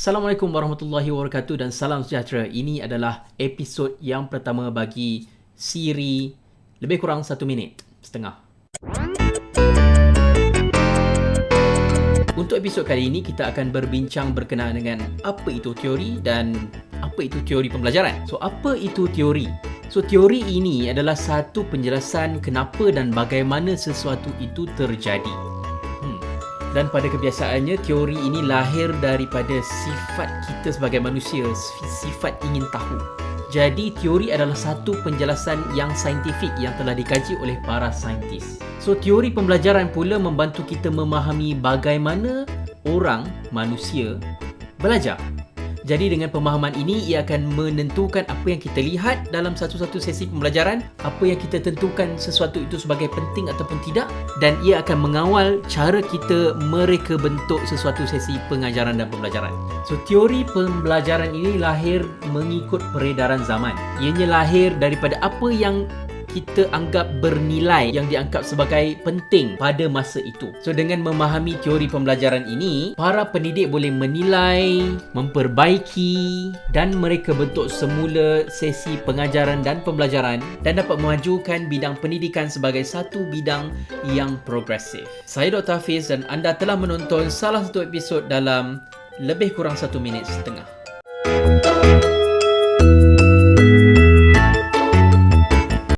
Assalamualaikum warahmatullahi wabarakatuh dan salam sejahtera. Ini adalah episod yang pertama bagi siri lebih kurang satu minit setengah. Untuk episod kali ini, kita akan berbincang berkenaan dengan apa itu teori dan apa itu teori pembelajaran. So, apa itu teori? So, teori ini adalah satu penjelasan kenapa dan bagaimana sesuatu itu terjadi. Dan pada kebiasaannya, teori ini lahir daripada sifat kita sebagai manusia, sifat ingin tahu. Jadi, teori adalah satu penjelasan yang saintifik yang telah dikaji oleh para saintis. So, teori pembelajaran pula membantu kita memahami bagaimana orang, manusia, belajar. Jadi dengan pemahaman ini ia akan menentukan apa yang kita lihat dalam satu-satu sesi pembelajaran, apa yang kita tentukan sesuatu itu sebagai penting ataupun tidak dan ia akan mengawal cara kita mereka bentuk sesuatu sesi pengajaran dan pembelajaran. So teori pembelajaran ini lahir mengikut peredaran zaman. Ianya lahir daripada apa yang kita anggap bernilai yang dianggap sebagai penting pada masa itu. So dengan memahami teori pembelajaran ini, para pendidik boleh menilai, memperbaiki dan mereka bentuk semula sesi pengajaran dan pembelajaran dan dapat memajukan bidang pendidikan sebagai satu bidang yang progresif. Saya Dr. Hafiz dan anda telah menonton salah satu episod dalam lebih kurang satu minit setengah.